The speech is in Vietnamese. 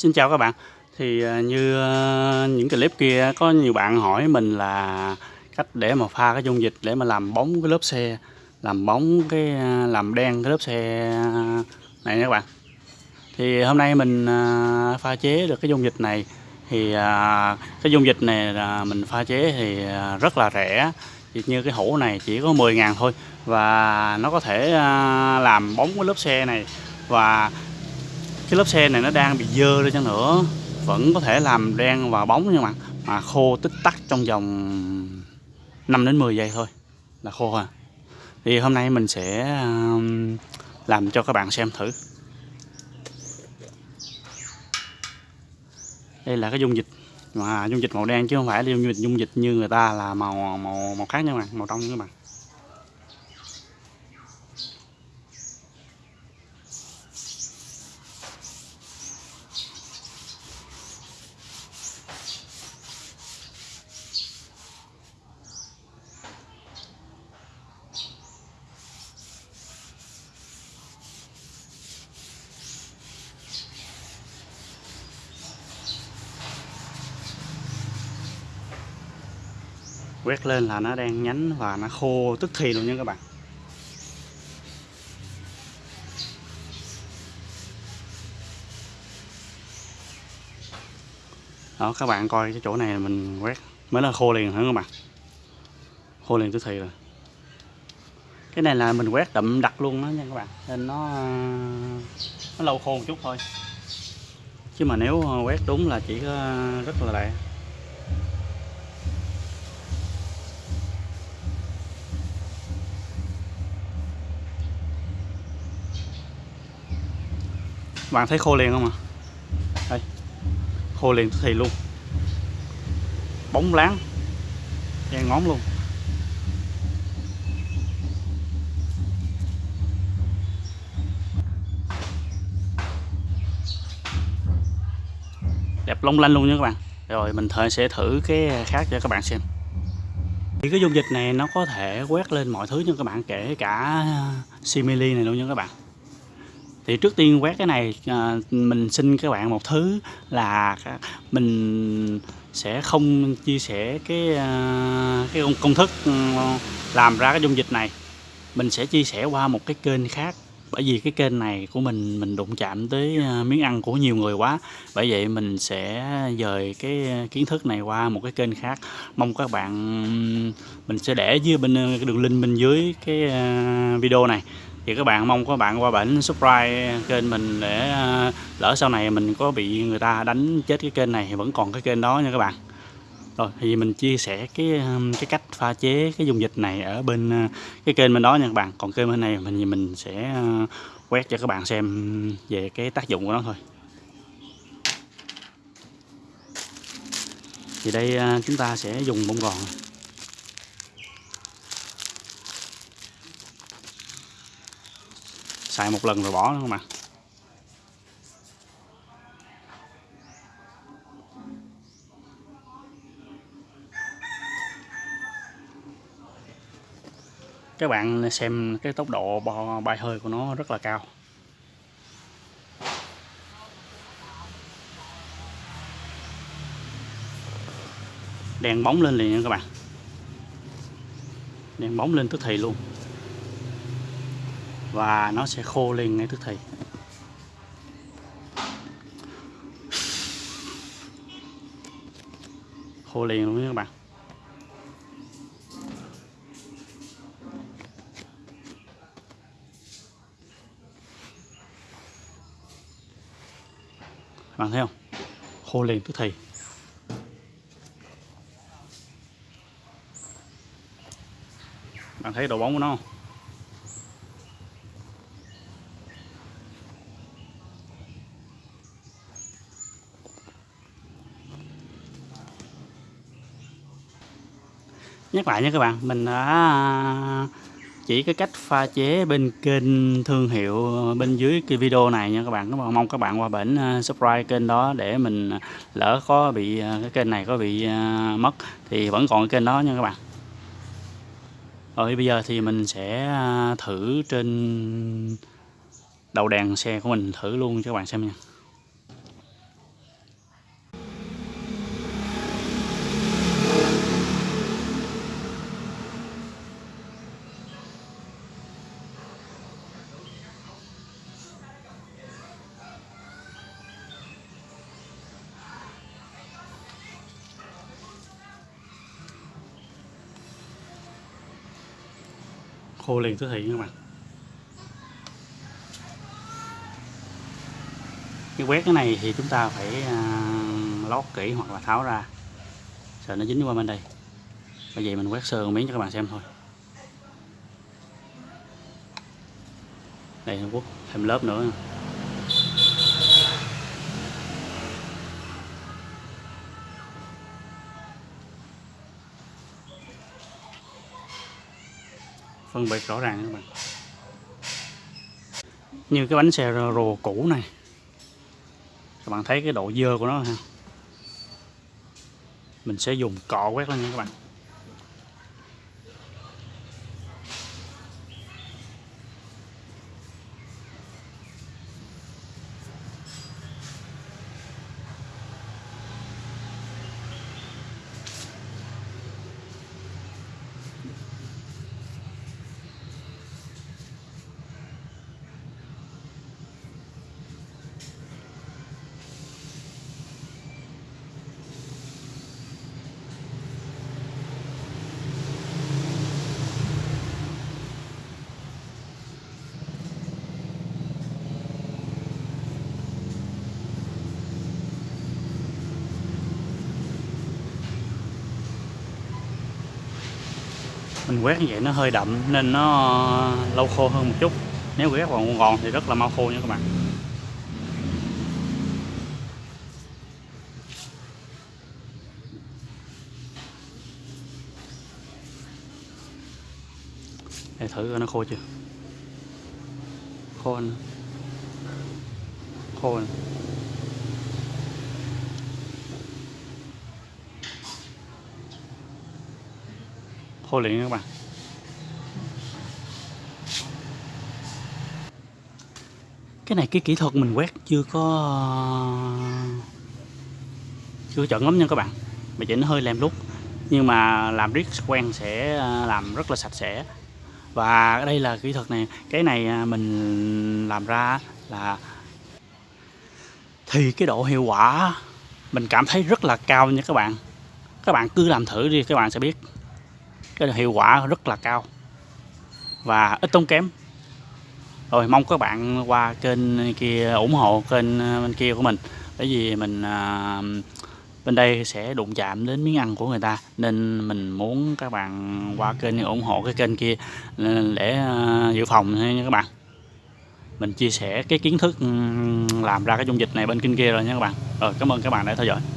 Xin chào các bạn. Thì à, như à, những clip kia có nhiều bạn hỏi mình là cách để mà pha cái dung dịch để mà làm bóng cái lớp xe, làm bóng cái à, làm đen cái lớp xe này nha các bạn. Thì hôm nay mình pha chế được cái dung dịch này thì cái dung dịch này là mình pha chế thì rất là rẻ. Thì như cái hũ này chỉ có 10 ngàn thôi và nó có thể làm bóng cái lớp xe này và cái lớp xe này nó đang bị dơ đi chăng nữa. Vẫn có thể làm đen và bóng nhưng mà mà khô tích tắc trong vòng 5 đến 10 giây thôi. Là khô à. Thì hôm nay mình sẽ um, làm cho các bạn xem thử. Đây là cái dung dịch, mà dung dịch màu đen chứ không phải là dung dịch dung dịch như người ta là màu màu màu khác nha các bạn, màu trong nha các bạn. Quét lên là nó đang nhánh và nó khô tức thì luôn nha các bạn. Đó, các bạn coi cái chỗ này mình quét mới là khô liền hả các bạn? Khô liền tức thì rồi. Cái này là mình quét đậm đặc luôn đó nha các bạn, nên nó nó lâu khô một chút thôi. Chứ mà nếu ờ, quét đúng là chỉ ờ, rất là lẹ bạn thấy khô liền không à đây, khô liền thì luôn. Bóng láng đen ngón luôn. Đẹp long lanh luôn nha các bạn. Rồi, mình thời sẽ thử cái khác cho các bạn xem. Thì cái dung dịch này nó có thể quét lên mọi thứ nha các bạn, kể cả simili này luôn nha các bạn thì trước tiên quét cái này à, mình xin các bạn một thứ là mình sẽ không chia sẻ cái à, cái công thức ừ, làm ra cái dung dịch này. Mình sẽ chia sẻ qua một cái kênh khác bởi vì cái kênh này của mình mình đụng chạm tới à, miếng ăn của nhiều người quá. Bởi vậy mình sẽ dời cái kiến thức này qua một cái kênh khác. Mong các bạn ừ, mình sẽ để dưới bên đường link bên dưới cái à, video này thì các bạn mong các bạn qua bển, subscribe kênh mình để à, lỡ sau này mình có bị người ta đánh chết cái kênh này thì vẫn còn cái kênh đó nha các bạn. Rồi, thì mình chia sẻ cái à, cái cách pha chế cái dung dịch này ở bên à, cái kênh bên đó nha các bạn. Còn kênh bên này mình mình sẽ quét cho các bạn xem về cái tác dụng của nó thôi. Thì đây chúng ta sẽ dùng bông gòn. Xài một lần rồi bỏ nữa không ạ các bạn xem cái tốc độ bay hơi của nó rất là cao. Đèn bóng lên liền nha các bạn. Đèn bóng lên tức thì luôn và nó sẽ khô lên ngay tức thì khô liền luôn các bạn. Bạn thấy không? Khô liền tức thì bạn thấy độ bóng của nó không? Nhắc lại nha các bạn, mình đã à, chỉ cái cách pha chế bên kênh thương hiệu bên dưới cái video này nha các bạn. Các bạn mong các bạn qua bển à, subscribe kênh đó để mình à, lỡ có bị cái kênh này có bị mất thì vẫn còn cái kênh đó nha các bạn. Rồi bây giờ thì mình sẽ thử trên đầu đèn xe của mình thử luôn cho các bạn xem nha. Khô liền tức thì các bạn. Cái quét cái này thì chúng ta phải à, lót kỹ hoặc là tháo ra. Sợ nó dính qua bên đây. Bởi vậy mình quét sơ một miếng cho các bạn xem thôi. Đây nó quất thêm lớp nữa. Phân biệt rõ ràng các bạn. Như cái bánh xe rồ cũ này. Các bạn thấy cái độ dơ của nó ha? Mình sẽ dùng cọ quét lên nha các bạn. Mình quét như vậy nó hơi đậm nên nó lâu khô hơn một chút. Nếu quét vào gòn thì rất là mau khô nha các bạn. Để thử coi nó khô chưa? Khô anh khô anh. Khô liền các bạn. Cái này cái kỹ thuật mình quét chưa có, chưa chuẩn lắm nha các bạn. Mà chỉ nó hơi lem lúc nhưng mà làm riết quen sẽ à, làm rất là sạch sẽ. Và đây là kỹ thuật này. Cái này à, mình làm ra là thì cái độ hiệu quả mình cảm thấy rất là cao nha các bạn. Các bạn cứ làm thử đi, các bạn sẽ biết cái hiệu quả rất là cao. Và ít tốn kém. Rồi mong các bạn qua kênh kia ủng hộ kênh ờ, bên kia của mình. Bởi vì mình à, bên đây sẽ đụng chạm đến miếng ăn của người ta. Nên mình muốn các bạn qua kênh ủng hộ cái kênh kia ờ, để dự phòng nha các bạn. Mình chia sẻ cái kiến thức làm ra cái dung dịch này bên kênh kia rồi nha các bạn. Rồi cảm ơn các bạn đã theo dõi.